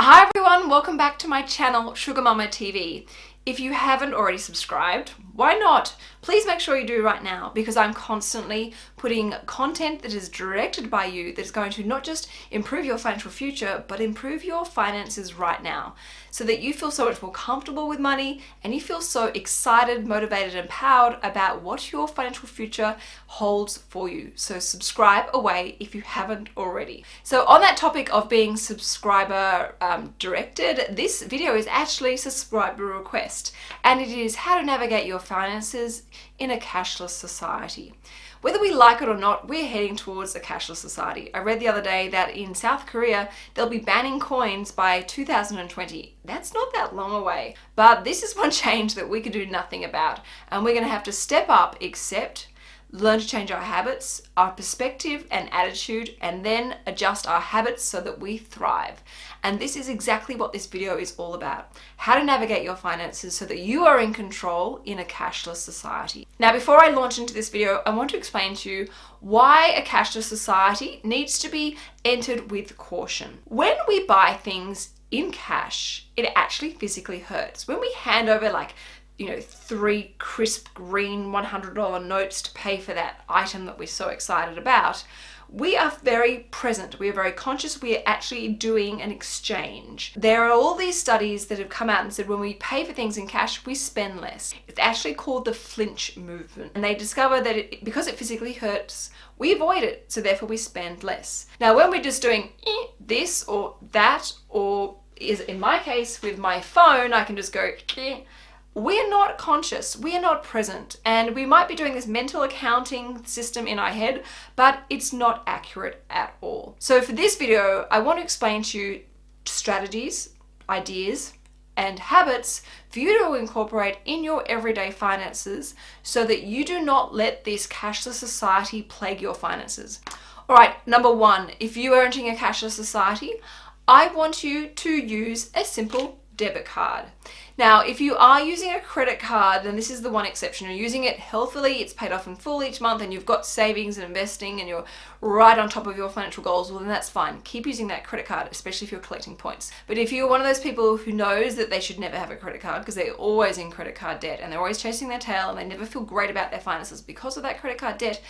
Hi everyone, welcome back to my channel Sugar Mama TV. If you haven't already subscribed, why not? Please make sure you do right now because I'm constantly putting content that is directed by you that's going to not just improve your financial future, but improve your finances right now so that you feel so much more comfortable with money and you feel so excited, motivated, and empowered about what your financial future holds for you. So subscribe away if you haven't already. So on that topic of being subscriber um, directed, this video is actually subscriber request and it is how to navigate your finances in a cashless society. Whether we like it or not, we're heading towards a cashless society. I read the other day that in South Korea, they'll be banning coins by 2020. That's not that long away. But this is one change that we can do nothing about. And we're going to have to step up, accept, learn to change our habits, our perspective and attitude, and then adjust our habits so that we thrive. And this is exactly what this video is all about. How to navigate your finances so that you are in control in a cashless society. Now, before I launch into this video, I want to explain to you why a cashless society needs to be entered with caution. When we buy things in cash, it actually physically hurts. When we hand over like you know, three crisp green $100 notes to pay for that item that we're so excited about, we are very present, we are very conscious, we are actually doing an exchange. There are all these studies that have come out and said when we pay for things in cash, we spend less. It's actually called the flinch movement. And they discover that it, because it physically hurts, we avoid it, so therefore we spend less. Now when we're just doing eh, this or that, or is in my case with my phone, I can just go eh, we're not conscious, we are not present, and we might be doing this mental accounting system in our head, but it's not accurate at all. So for this video, I want to explain to you strategies, ideas, and habits for you to incorporate in your everyday finances so that you do not let this cashless society plague your finances. All right, number one, if you are entering a cashless society, I want you to use a simple debit card. Now, if you are using a credit card, then this is the one exception. You're using it healthily, it's paid off in full each month, and you've got savings and investing, and you're right on top of your financial goals, well, then that's fine. Keep using that credit card, especially if you're collecting points. But if you're one of those people who knows that they should never have a credit card because they're always in credit card debt and they're always chasing their tail and they never feel great about their finances because of that credit card debt,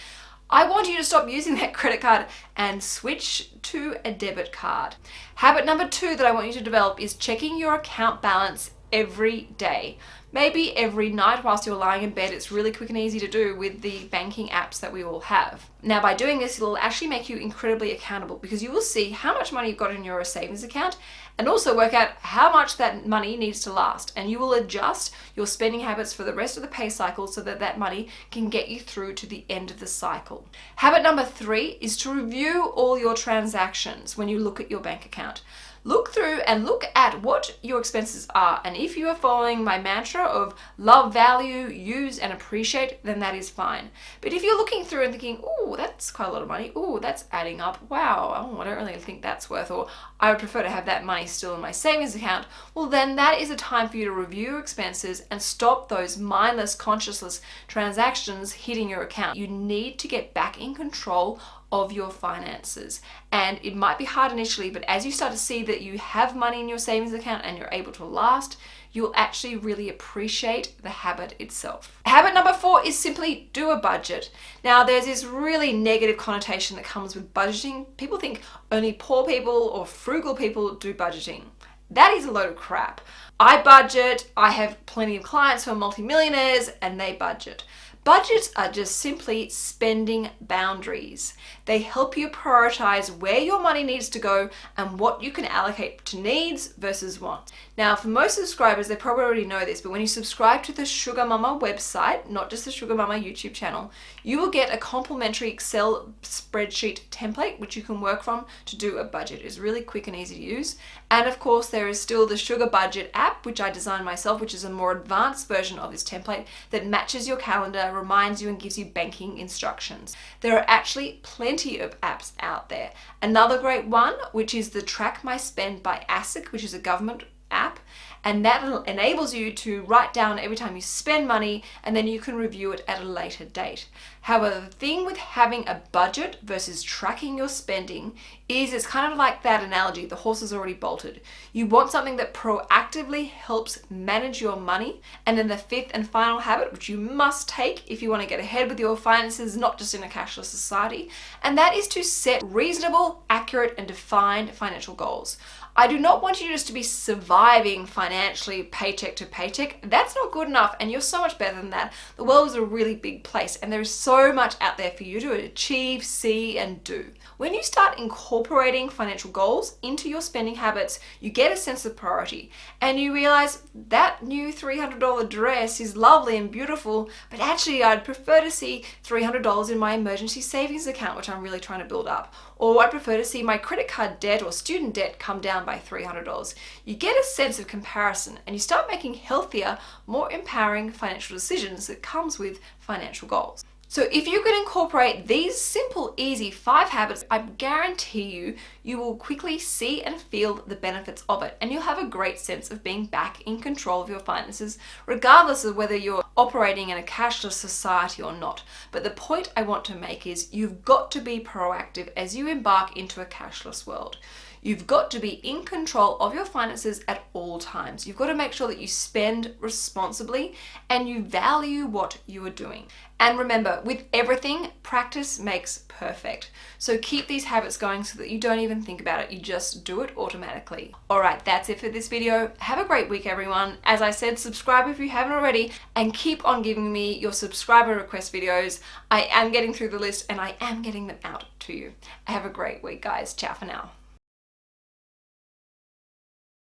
I want you to stop using that credit card and switch to a debit card. Habit number two that I want you to develop is checking your account balance every day. Maybe every night whilst you're lying in bed, it's really quick and easy to do with the banking apps that we all have. Now by doing this, it'll actually make you incredibly accountable because you will see how much money you've got in your savings account and also work out how much that money needs to last. And you will adjust your spending habits for the rest of the pay cycle so that that money can get you through to the end of the cycle. Habit number three is to review all your transactions when you look at your bank account look through and look at what your expenses are. And if you are following my mantra of love, value, use, and appreciate, then that is fine. But if you're looking through and thinking, oh, that's quite a lot of money. Oh, that's adding up. Wow, oh, I don't really think that's worth, or I would prefer to have that money still in my savings account. Well, then that is a time for you to review expenses and stop those mindless, consciousless transactions hitting your account. You need to get back in control of your finances. And it might be hard initially, but as you start to see that you have money in your savings account and you're able to last, you'll actually really appreciate the habit itself. Habit number four is simply do a budget. Now there's this really negative connotation that comes with budgeting. People think only poor people or frugal people do budgeting. That is a load of crap. I budget, I have plenty of clients who are multimillionaires and they budget. Budgets are just simply spending boundaries. They help you prioritize where your money needs to go and what you can allocate to needs versus wants. Now, for most subscribers, they probably already know this, but when you subscribe to the Sugar Mama website, not just the Sugar Mama YouTube channel, you will get a complimentary Excel spreadsheet template, which you can work from to do a budget. It's really quick and easy to use. And of course, there is still the Sugar Budget app, which I designed myself, which is a more advanced version of this template that matches your calendar, reminds you and gives you banking instructions. There are actually plenty of apps out there. Another great one, which is the Track My Spend by ASIC, which is a government app And that enables you to write down every time you spend money and then you can review it at a later date. However, the thing with having a budget versus tracking your spending is it's kind of like that analogy the horse is already bolted. You want something that proactively helps manage your money. And then the fifth and final habit, which you must take if you want to get ahead with your finances, not just in a cashless society, and that is to set reasonable, accurate, and defined financial goals. I do not want you just to be surviving financially paycheck to paycheck. That's not good enough and you're so much better than that. The world is a really big place and there's so much out there for you to achieve, see and do. When you start incorporating financial goals into your spending habits, you get a sense of priority and you realize that new $300 dress is lovely and beautiful, but actually I'd prefer to see $300 in my emergency savings account, which I'm really trying to build up. Or I'd prefer to see my credit card debt or student debt come down by $300. You get a sense of comparison and you start making healthier, more empowering financial decisions that comes with financial goals. So if you can incorporate these simple, easy five habits, I guarantee you, you will quickly see and feel the benefits of it. And you'll have a great sense of being back in control of your finances, regardless of whether you're operating in a cashless society or not. But the point I want to make is you've got to be proactive as you embark into a cashless world. You've got to be in control of your finances at all times. You've got to make sure that you spend responsibly and you value what you are doing. And remember, with everything, practice makes perfect. So keep these habits going so that you don't even think about it. You just do it automatically. All right, that's it for this video. Have a great week, everyone. As I said, subscribe if you haven't already and keep on giving me your subscriber request videos. I am getting through the list and I am getting them out to you. Have a great week, guys. Ciao for now.